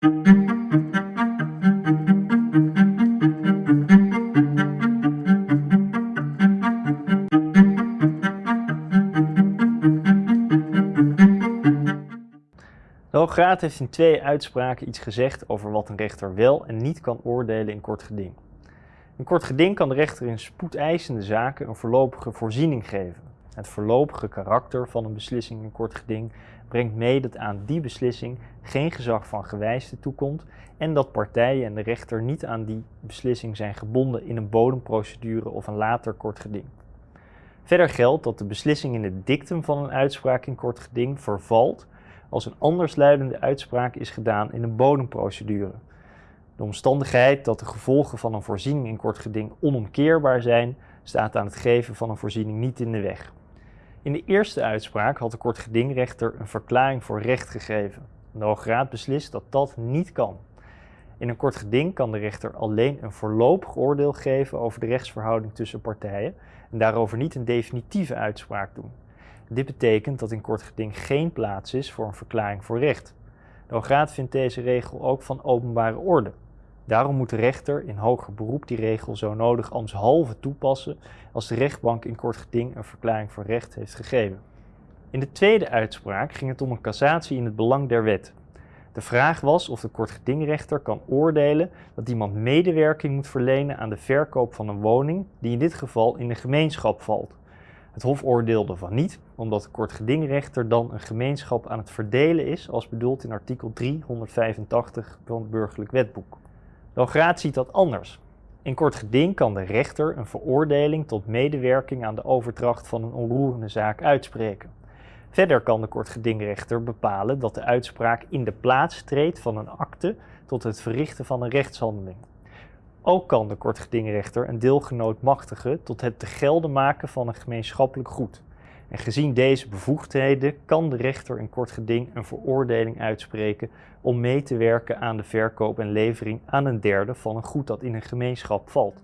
De Hoge Raad heeft in twee uitspraken iets gezegd over wat een rechter wel en niet kan oordelen in kort geding. In kort geding kan de rechter in spoedeisende zaken een voorlopige voorziening geven. Het voorlopige karakter van een beslissing in kort geding brengt mee dat aan die beslissing geen gezag van gewijsde toekomt en dat partijen en de rechter niet aan die beslissing zijn gebonden in een bodemprocedure of een later kort geding. Verder geldt dat de beslissing in het dictum van een uitspraak in kort geding vervalt als een andersluidende uitspraak is gedaan in een bodemprocedure. De omstandigheid dat de gevolgen van een voorziening in kort geding onomkeerbaar zijn, staat aan het geven van een voorziening niet in de weg. In de eerste uitspraak had de kortgedingrechter een verklaring voor recht gegeven. De Hoge Raad beslist dat dat niet kan. In een kort geding kan de rechter alleen een voorlopig oordeel geven over de rechtsverhouding tussen partijen en daarover niet een definitieve uitspraak doen. Dit betekent dat in kort geding geen plaats is voor een verklaring voor recht. De Hoge Raad vindt deze regel ook van openbare orde. Daarom moet de rechter in hoger beroep die regel zo nodig ambtshalve toepassen als de rechtbank in kort geding een verklaring voor recht heeft gegeven. In de tweede uitspraak ging het om een cassatie in het belang der wet. De vraag was of de kortgedingrechter kan oordelen dat iemand medewerking moet verlenen aan de verkoop van een woning die in dit geval in de gemeenschap valt. Het Hof oordeelde van niet, omdat de kortgedingrechter dan een gemeenschap aan het verdelen is als bedoeld in artikel 385 van het burgerlijk wetboek. Raad ziet dat anders. In kort geding kan de rechter een veroordeling tot medewerking aan de overdracht van een onroerende zaak uitspreken. Verder kan de kortgedingrechter bepalen dat de uitspraak in de plaats treedt van een akte tot het verrichten van een rechtshandeling. Ook kan de kortgedingrechter een deelgenoot machtigen tot het te gelden maken van een gemeenschappelijk goed. En gezien deze bevoegdheden kan de rechter in kort geding een veroordeling uitspreken om mee te werken aan de verkoop en levering aan een derde van een goed dat in een gemeenschap valt.